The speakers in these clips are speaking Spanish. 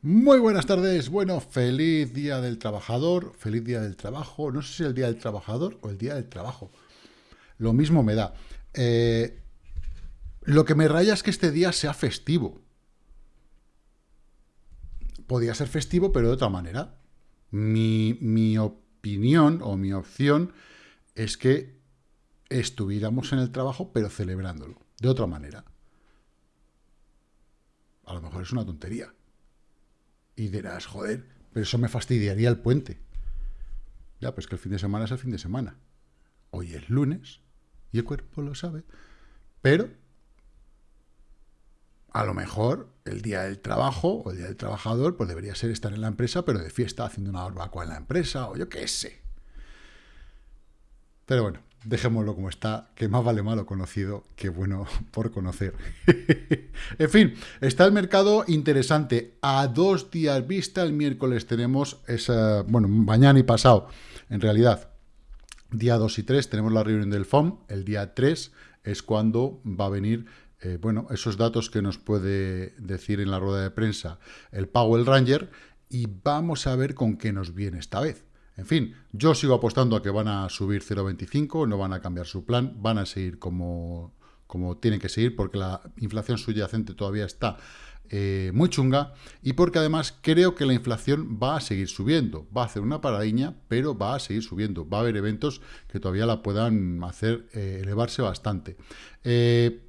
Muy buenas tardes, bueno, feliz día del trabajador, feliz día del trabajo, no sé si el día del trabajador o el día del trabajo, lo mismo me da. Eh, lo que me raya es que este día sea festivo. Podría ser festivo, pero de otra manera. Mi, mi opinión o mi opción es que estuviéramos en el trabajo, pero celebrándolo, de otra manera. A lo mejor es una tontería y dirás, joder, pero eso me fastidiaría el puente. Ya, pues que el fin de semana es el fin de semana. Hoy es lunes y el cuerpo lo sabe. Pero a lo mejor el día del trabajo o el día del trabajador pues debería ser estar en la empresa, pero de fiesta haciendo una barbacoa en la empresa o yo qué sé. Pero bueno, dejémoslo como está, que más vale malo conocido que bueno por conocer. en fin, está el mercado interesante. A dos días vista, el miércoles tenemos esa, bueno, mañana y pasado, en realidad, día 2 y 3 tenemos la reunión del FOM, el día 3 es cuando va a venir, eh, bueno, esos datos que nos puede decir en la rueda de prensa el Powell Ranger, y vamos a ver con qué nos viene esta vez. En fin, yo sigo apostando a que van a subir 0,25, no van a cambiar su plan, van a seguir como, como tienen que seguir, porque la inflación subyacente todavía está eh, muy chunga, y porque además creo que la inflación va a seguir subiendo, va a hacer una paradiña, pero va a seguir subiendo, va a haber eventos que todavía la puedan hacer eh, elevarse bastante. Eh,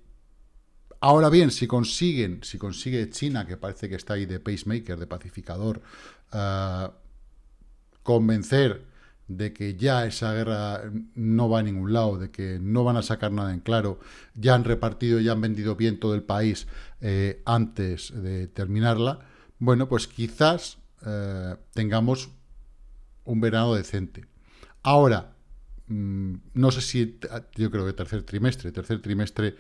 ahora bien, si consiguen, si consigue China, que parece que está ahí de pacemaker, de pacificador, ah, convencer de que ya esa guerra no va a ningún lado, de que no van a sacar nada en claro, ya han repartido, ya han vendido bien todo el país eh, antes de terminarla, bueno, pues quizás eh, tengamos un verano decente. Ahora, mm, no sé si, yo creo que tercer trimestre, tercer trimestre,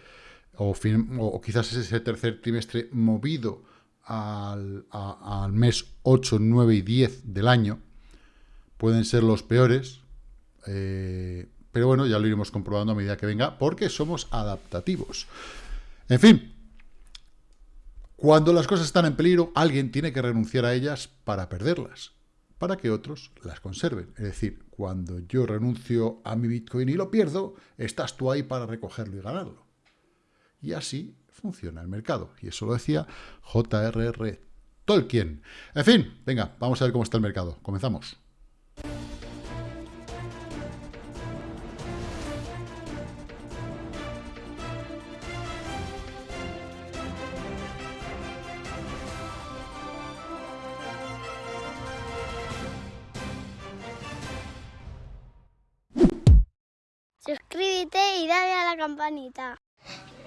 o, o quizás es ese tercer trimestre movido al, al mes 8, 9 y 10 del año, pueden ser los peores, eh, pero bueno, ya lo iremos comprobando a medida que venga, porque somos adaptativos. En fin, cuando las cosas están en peligro, alguien tiene que renunciar a ellas para perderlas, para que otros las conserven. Es decir, cuando yo renuncio a mi Bitcoin y lo pierdo, estás tú ahí para recogerlo y ganarlo. Y así funciona el mercado. Y eso lo decía J.R.R. Tolkien. En fin, venga, vamos a ver cómo está el mercado. Comenzamos. Suscríbete y dale a la campanita.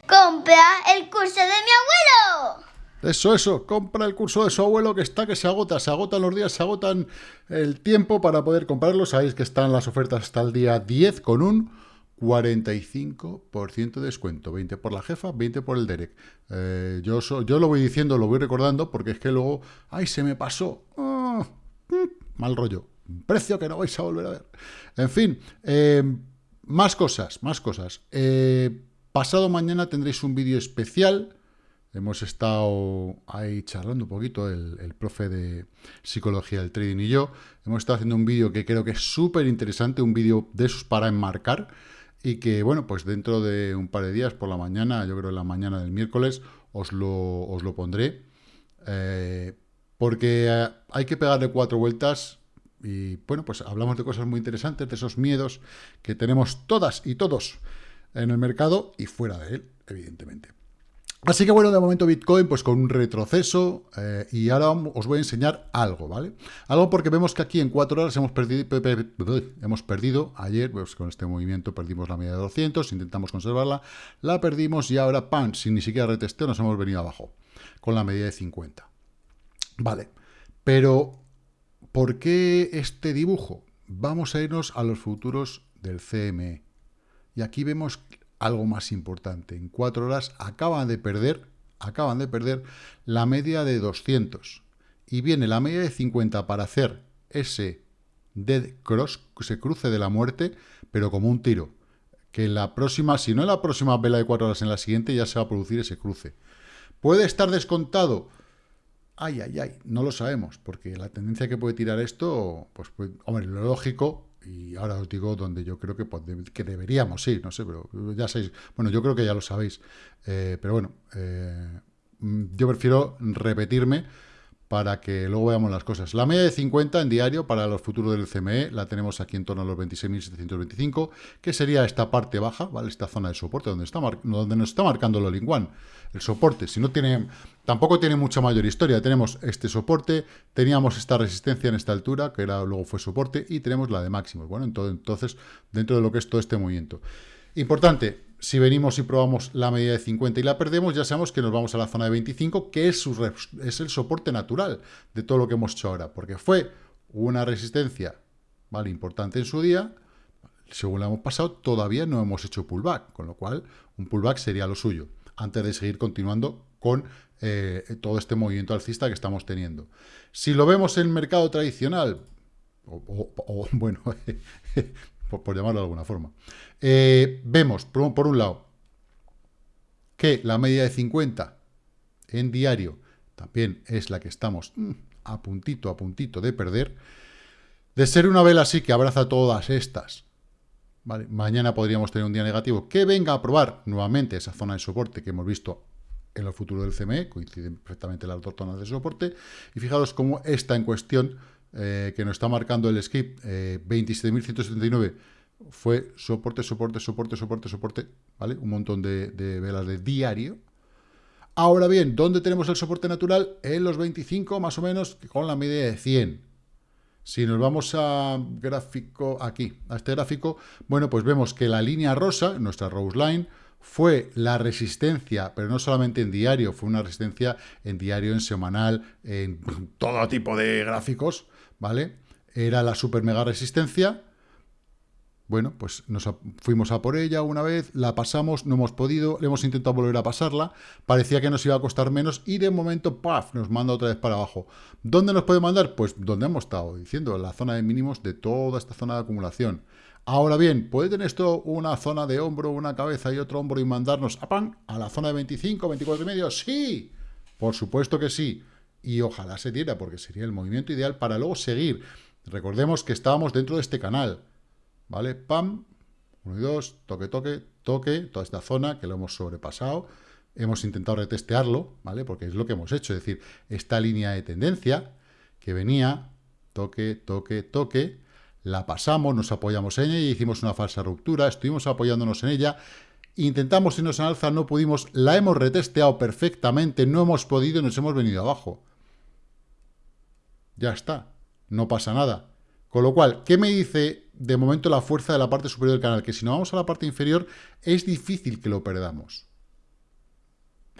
¡Compra el curso de mi abuelo! Eso, eso, compra el curso de su abuelo que está que se agota, se agotan los días, se agotan el tiempo para poder comprarlo. Sabéis que están las ofertas hasta el día 10 con un 45% de descuento. 20 por la jefa, 20 por el Derek. Eh, yo, yo lo voy diciendo, lo voy recordando, porque es que luego, ¡ay, se me pasó! Ah, mm, mal rollo. Precio que no vais a volver a ver. En fin, eh, más cosas, más cosas. Eh, pasado mañana tendréis un vídeo especial. Hemos estado ahí charlando un poquito, el, profe de psicología del trading y yo. Hemos estado haciendo un vídeo que creo que es súper interesante, un vídeo de esos para enmarcar. Y que, bueno, pues dentro de un par de días, por la mañana, yo creo en la mañana del miércoles, os lo, os lo pondré. Eh, porque eh, hay que pegarle cuatro vueltas y bueno, pues hablamos de cosas muy interesantes, de esos miedos que tenemos todas y todos en el mercado y fuera de él, evidentemente. Así que bueno, de momento Bitcoin pues con un retroceso eh, y ahora os voy a enseñar algo, ¿vale? Algo porque vemos que aquí en cuatro horas hemos perdido, hemos perdido ayer, pues con este movimiento perdimos la media de 200, intentamos conservarla, la perdimos y ahora, pan, sin ni siquiera retesteo, nos hemos venido abajo con la media de 50. Vale, pero ¿Por qué este dibujo? Vamos a irnos a los futuros del CME. Y aquí vemos algo más importante. En cuatro horas acaban de perder, acaban de perder la media de 200. Y viene la media de 50 para hacer ese dead cross, ese cruce de la muerte, pero como un tiro. que en la próxima, si no en la próxima vela de 4 horas, en la siguiente ya se va a producir ese cruce. ¿Puede estar descontado? Ay, ay, ay, no lo sabemos, porque la tendencia que puede tirar esto, pues, pues hombre, lo lógico, y ahora os digo donde yo creo que, que deberíamos ir, no sé, pero ya sabéis, bueno, yo creo que ya lo sabéis, eh, pero bueno, eh, yo prefiero repetirme, para que luego veamos las cosas. La media de 50 en diario para los futuros del CME la tenemos aquí en torno a los 26.725, que sería esta parte baja, ¿vale? Esta zona de soporte donde, está donde nos está marcando el all el soporte. Si no tiene, tampoco tiene mucha mayor historia. Tenemos este soporte, teníamos esta resistencia en esta altura, que era, luego fue soporte, y tenemos la de máximos. Bueno, entonces, dentro de lo que es todo este movimiento. Importante, si venimos y probamos la medida de 50 y la perdemos, ya sabemos que nos vamos a la zona de 25, que es, el soporte natural de todo lo que hemos hecho ahora, porque fue una resistencia ¿vale? importante en su día, según la hemos pasado, todavía no hemos hecho pullback, con lo cual un pullback sería lo suyo, antes de seguir continuando con eh, todo este movimiento alcista que estamos teniendo. Si lo vemos en el mercado tradicional, o bueno, por, llamarlo de alguna forma. Eh, vemos, por, un lado, que la media de 50 en diario también es la que estamos mm, a puntito, a puntito de perder. De ser una vela así que abraza todas estas, mañana podríamos tener un día negativo, que venga a probar nuevamente esa zona de soporte que hemos visto en el futuro del CME, coinciden perfectamente las dos zonas de soporte, y fijaros cómo está en cuestión eh, que nos está marcando el skip, 27.179, eh, fue soporte, soporte, soporte, soporte, soporte, ¿vale? Un montón de, velas de diario. Ahora bien, ¿dónde tenemos el soporte natural? En los 25, más o menos, con la media de 100. Si nos vamos a gráfico, aquí, a este gráfico, bueno, pues vemos que la línea rosa, nuestra Rose Line, fue la resistencia, pero no solamente en diario, fue una resistencia en diario, en semanal, en todo tipo de gráficos, ¿vale? Era la super mega resistencia. Bueno, pues nos fuimos a por ella una vez, la pasamos, no hemos podido, le hemos intentado volver a pasarla, parecía que nos iba a costar menos y de momento, ¡paf!, nos manda otra vez para abajo. ¿Dónde nos puede mandar? Pues donde hemos estado diciendo, la zona de mínimos de toda esta zona de acumulación. Ahora bien, ¿puede tener esto una zona de hombro, una cabeza y otro hombro y mandarnos a pan a la zona de 25, 24 y medio? ¡Sí! Por supuesto que sí y ojalá se diera porque sería el movimiento ideal para luego seguir. Recordemos que estábamos dentro de este canal, ¿vale? Pam, 1 y 2, toque, toque, toque, toda esta zona que lo hemos sobrepasado, hemos intentado retestearlo, ¿vale? Porque es lo que hemos hecho, es decir, esta línea de tendencia que venía, toque, toque, toque, la pasamos, nos apoyamos en ella y hicimos una falsa ruptura, estuvimos apoyándonos en ella, intentamos irnos en alza, no pudimos, la hemos retesteado perfectamente, no hemos podido y nos hemos venido abajo. Ya está, no pasa nada. Con lo cual, ¿qué me dice de momento la fuerza de la parte superior del canal? Que si no vamos a la parte inferior, es difícil que lo perdamos.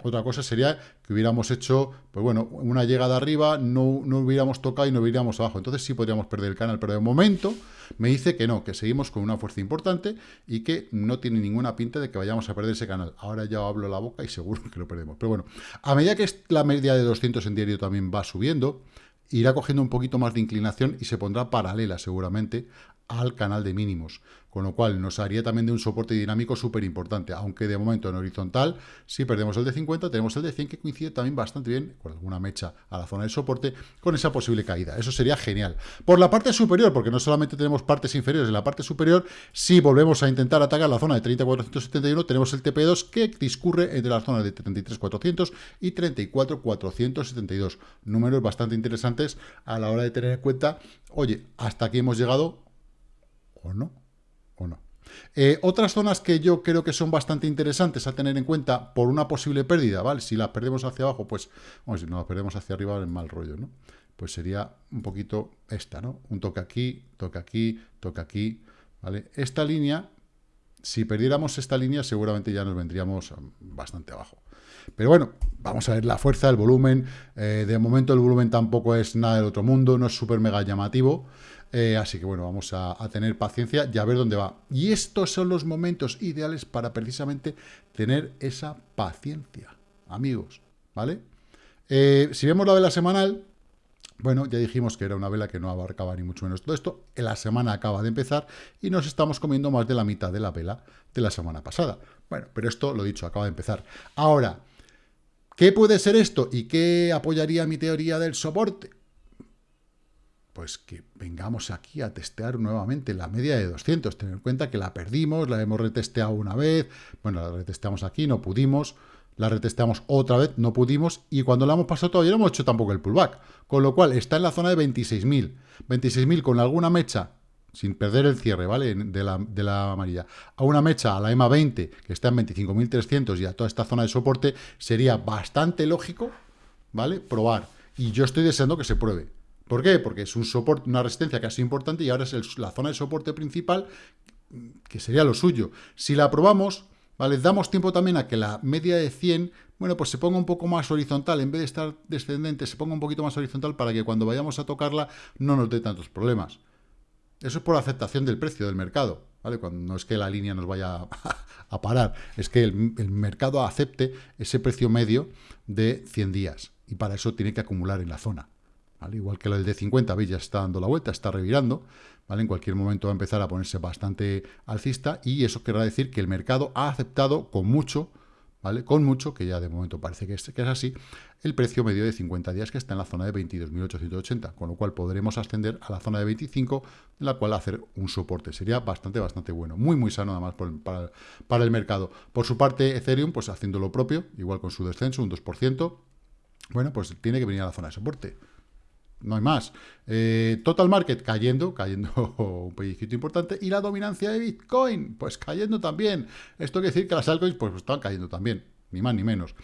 Otra cosa sería que hubiéramos hecho, pues bueno, una llegada arriba, no, no hubiéramos tocado y no hubiéramos abajo. Entonces sí podríamos perder el canal, pero de momento me dice que no, que seguimos con una fuerza importante y que no tiene ninguna pinta de que vayamos a perder ese canal. Ahora ya hablo la boca y seguro que lo perdemos. Pero bueno, a medida que la media de 200 en diario también va subiendo, irá cogiendo un poquito más de inclinación y se pondrá paralela seguramente al canal de mínimos, con lo cual nos haría también de un soporte dinámico súper importante, aunque de momento en horizontal, si perdemos el de 50, tenemos el de 100 que coincide también bastante bien, con alguna mecha a la zona de soporte, con esa posible caída. Eso sería genial. Por la parte superior, porque no solamente tenemos partes inferiores, en la parte superior, si volvemos a intentar atacar la zona de 30.471, tenemos el TP2 que discurre entre las zonas de 33.400 y 34.472. Números bastante interesantes a la hora de tener en cuenta, oye, hasta aquí hemos llegado, o no, o no. Eh, otras zonas que yo creo que son bastante interesantes a tener en cuenta por una posible pérdida, ¿vale? Si las perdemos hacia abajo, pues, bueno, si no las perdemos hacia arriba, es mal rollo, ¿no? Pues sería un poquito esta, ¿no? Un toque aquí, toque aquí, toque aquí, ¿vale? Esta línea, si perdiéramos esta línea, seguramente ya nos vendríamos bastante abajo. Pero bueno, vamos a ver la fuerza, el volumen. Eh, de momento el volumen tampoco es nada del otro mundo, no es súper mega llamativo. Eh, así que bueno, vamos a, tener paciencia y a ver dónde va. Y estos son los momentos ideales para precisamente tener esa paciencia, amigos, ¿vale? Eh, si vemos la vela semanal, Bueno, ya dijimos que era una vela que no abarcaba ni mucho menos todo esto. La semana acaba de empezar y nos estamos comiendo más de la mitad de la vela de la semana pasada. Bueno, pero esto, lo dicho, acaba de empezar. Ahora, ¿qué puede ser esto y qué apoyaría mi teoría del soporte? Pues que vengamos aquí a testear nuevamente la media de 200. Tener en cuenta que la perdimos, la hemos retesteado una vez. Bueno, la retesteamos aquí, no pudimos la retesteamos otra vez, no pudimos, y cuando la hemos pasado todavía no hemos hecho tampoco el pullback, con lo cual está en la zona de 26.000, 26.000 con alguna mecha, sin perder el cierre, ¿vale?, de la, de la amarilla, a una mecha, a la EMA 20, que está en 25.300 y a toda esta zona de soporte, sería bastante lógico, ¿vale?, probar, y yo estoy deseando que se pruebe. ¿Por qué? Porque es un soporte, una resistencia casi importante y ahora es la zona de soporte principal, que sería lo suyo. Si la probamos, ¿vale? Damos tiempo también a que la media de 100, bueno, pues se ponga un poco más horizontal, en vez de estar descendente, se ponga un poquito más horizontal para que cuando vayamos a tocarla no nos dé tantos problemas. Eso es por aceptación del precio del mercado, ¿vale? Cuando no es que la línea nos vaya a, parar, es que el, el, mercado acepte ese precio medio de 100 días, y para eso tiene que acumular en la zona. ¿Vale? Igual que el de 50, veis, ya está dando la vuelta, está revirando, ¿vale? En cualquier momento va a empezar a ponerse bastante alcista y eso querrá decir que el mercado ha aceptado con mucho, ¿vale? Con mucho, que ya de momento parece que es, que es así, el precio medio de 50 días que está en la zona de 22.880, con lo cual podremos ascender a la zona de 25, en la cual hacer un soporte. Sería bastante, bastante bueno. Muy, muy sano además para, para el mercado. Por su parte, Ethereum, pues haciendo lo propio, igual con su descenso, un 2%, bueno, pues tiene que venir a la zona de soporte no hay más. Eh, total Market cayendo, cayendo un pellizquito importante, y la dominancia de Bitcoin, pues cayendo también. Esto quiere decir que las altcoins pues están cayendo también, ni más ni menos.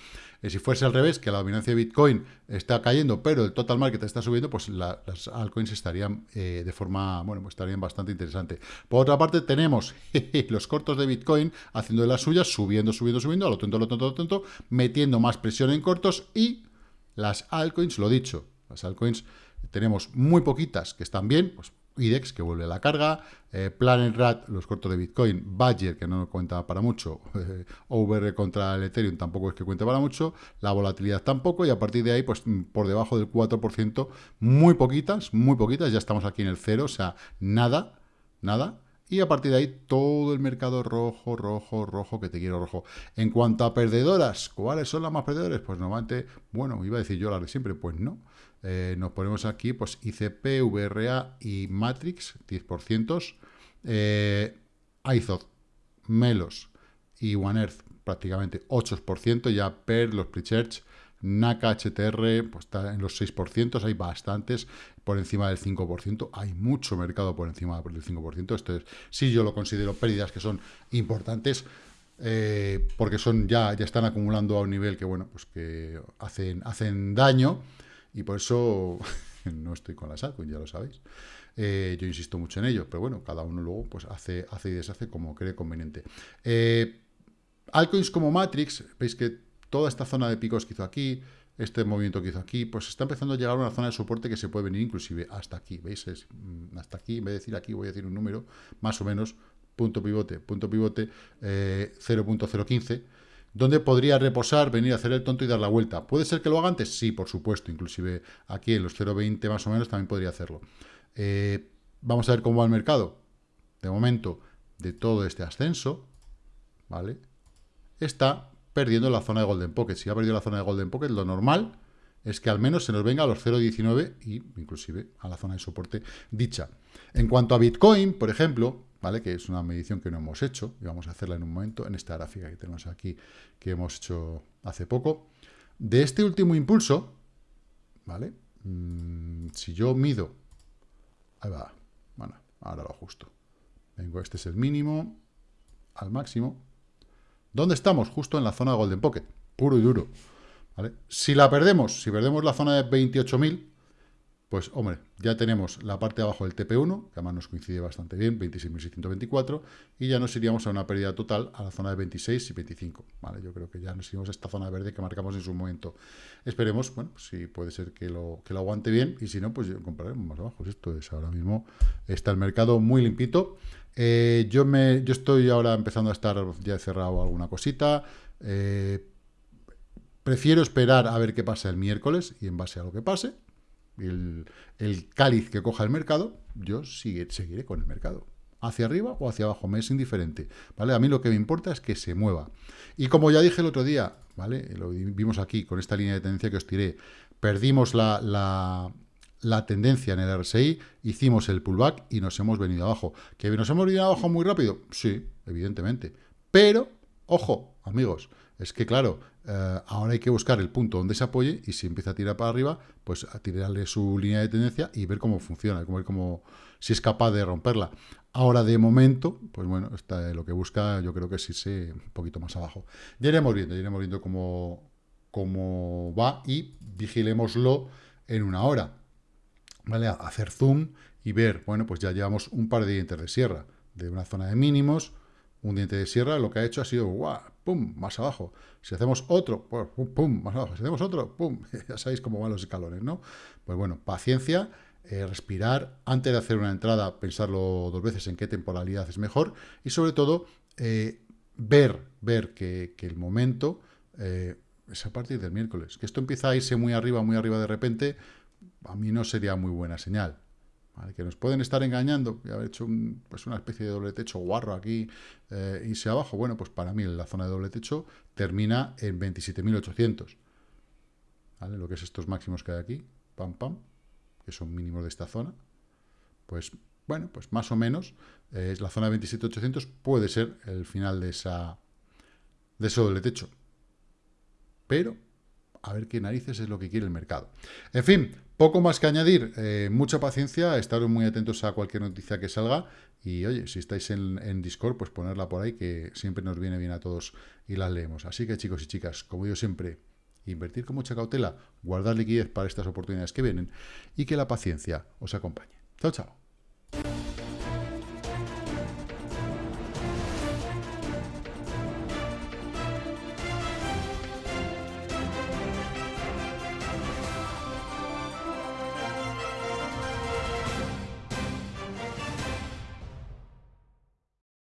Eh, si fuese al revés, que la dominancia de Bitcoin está cayendo, pero el total market está subiendo, pues las altcoins estarían eh, de forma, bueno, pues estarían bastante interesante. Por otra parte, tenemos los cortos de Bitcoin haciendo de las suyas, subiendo, subiendo, subiendo, a lo tonto, a lo tonto, a lo tonto, metiendo más presión en cortos y las altcoins, lo dicho, las altcoins tenemos muy poquitas que están bien, pues IDEX, que vuelve a la carga, eh, Planet Rat, los cortos de Bitcoin, Badger, que no cuenta para mucho, OVR contra el Ethereum tampoco es que cuente para mucho, la volatilidad tampoco, y a partir de ahí, pues mm, por debajo del 4%, muy poquitas, muy poquitas, ya estamos aquí en el cero, o sea, nada, nada, y a partir de ahí todo el mercado rojo, rojo, rojo, que te quiero rojo. En cuanto a perdedoras, ¿cuáles son las más perdedoras? Pues normalmente, bueno, iba a decir yo las de siempre, pues no. Eh, nos ponemos aquí, pues ICP, VRA y Matrix, 10%. Eh, Melos y One Earth, prácticamente 8%. Ya PER, los Prechurch, NACA, HTR, pues está en los 6%, hay bastantes por encima del 5%, hay mucho mercado por encima del 5%, esto es, sí yo lo considero pérdidas que son importantes, eh, porque son ya, ya están acumulando a un nivel que, bueno, pues que hacen, hacen daño, y por eso no estoy con la altcoins, ya lo sabéis. Eh, yo insisto mucho en ello, pero bueno, cada uno luego pues hace, hace y deshace como cree conveniente. Eh, altcoins como Matrix, veis que toda esta zona de picos que hizo aquí, este movimiento que hizo aquí, pues está empezando a llegar a una zona de soporte que se puede venir inclusive hasta aquí, ¿veis? Mm, hasta aquí, en vez de decir aquí, voy a decir un número, más o menos, punto pivote, punto pivote, 0.015, eh, donde podría reposar, venir a hacer el tonto y dar la vuelta. ¿Puede ser que lo haga antes? Sí, por supuesto, inclusive aquí en los 0.20 más o menos también podría hacerlo. Eh, vamos a ver cómo va el mercado. De momento, de todo este ascenso, ¿vale? Está perdiendo la zona de Golden Pocket. Si ha perdido la zona de Golden Pocket, lo normal es que al menos se nos venga a los 0.19 y inclusive a la zona de soporte dicha. En cuanto a Bitcoin, por ejemplo, ¿vale? que es una medición que no hemos hecho, y vamos a hacerla en un momento, en esta gráfica que tenemos aquí, que hemos hecho hace poco, de este último impulso, ¿vale? Mm, si yo mido, ahí va, bueno, ahora lo ajusto, vengo, este es el mínimo, al máximo, ¿Dónde estamos? Justo en la zona de Golden Pocket, puro y duro. Si la perdemos, si perdemos la zona de 28.000, pues, hombre, ya tenemos la parte de abajo del TP1, que además nos coincide bastante bien, 26.624, y ya nos iríamos a una pérdida total a la zona de 26 y 25, ¿vale? Yo creo que ya nos iríamos a esta zona verde que marcamos en su momento. Esperemos, bueno, si puede ser que lo, que lo aguante bien, y si no, pues compraremos más abajo. Esto es ahora mismo, está el mercado muy limpito. Eh, yo, me, yo estoy ahora empezando a estar, ya cerrado alguna cosita. Eh, prefiero esperar a ver qué pasa el miércoles y en base a lo que pase, el, cáliz que coja el mercado, yo seguiré con el mercado. Hacia arriba o hacia abajo, me es indiferente. ¿vale? A mí lo que me importa es que se mueva. Y como ya dije el otro día, ¿vale? Lo vimos aquí con esta línea de tendencia que os tiré, perdimos la, la, tendencia en el RSI, hicimos el pullback y nos hemos venido abajo. ¿Que nos hemos venido abajo muy rápido? Sí, evidentemente. Pero, ojo, amigos, es que claro, eh, ahora hay que buscar el punto donde se apoye y si empieza a tirar para arriba, pues a tirarle su línea de tendencia y ver cómo funciona, cómo, si es capaz de romperla. Ahora, de momento, pues bueno, está, lo que busca yo creo que sí se un poquito más abajo. Ya iremos viendo, ya iremos viendo cómo, cómo va y vigilémoslo en una hora. ¿Vale? hacer zoom y ver, bueno, pues ya llevamos un par de dientes de sierra, de una zona de mínimos, un diente de sierra, lo que ha hecho ha sido, ¡guau! ¡pum! más abajo. Si hacemos otro, pues, ¡pum! más abajo. Si hacemos otro, ¡pum! ya sabéis cómo van los escalones, ¿no? Pues bueno, paciencia, eh, respirar, antes de hacer una entrada, pensarlo dos veces en qué temporalidad es mejor y sobre todo eh, ver, ver que, el momento eh, es a partir del miércoles. Que esto empieza a irse muy arriba, muy arriba de repente, a mí no sería muy buena señal. Que nos pueden estar engañando y haber hecho pues una especie de doble techo guarro aquí, eh, irse abajo. Bueno, pues para mí la zona de doble techo termina en 27.800. ¿Vale? Lo que es estos máximos que hay aquí, pam, pam, que son mínimos de esta zona. Pues bueno, pues más o menos eh, la zona de 27.800 puede ser el final de esa de ese doble techo pero a ver qué narices es lo que quiere el mercado. En fin, poco más que añadir, eh, mucha paciencia, estar muy atentos a cualquier noticia que salga y oye, si estáis en, Discord, pues ponerla por ahí que siempre nos viene bien a todos y las leemos. Así que chicos y chicas, como digo siempre, invertir con mucha cautela, guardar liquidez para estas oportunidades que vienen y que la paciencia os acompañe. Chao, chao.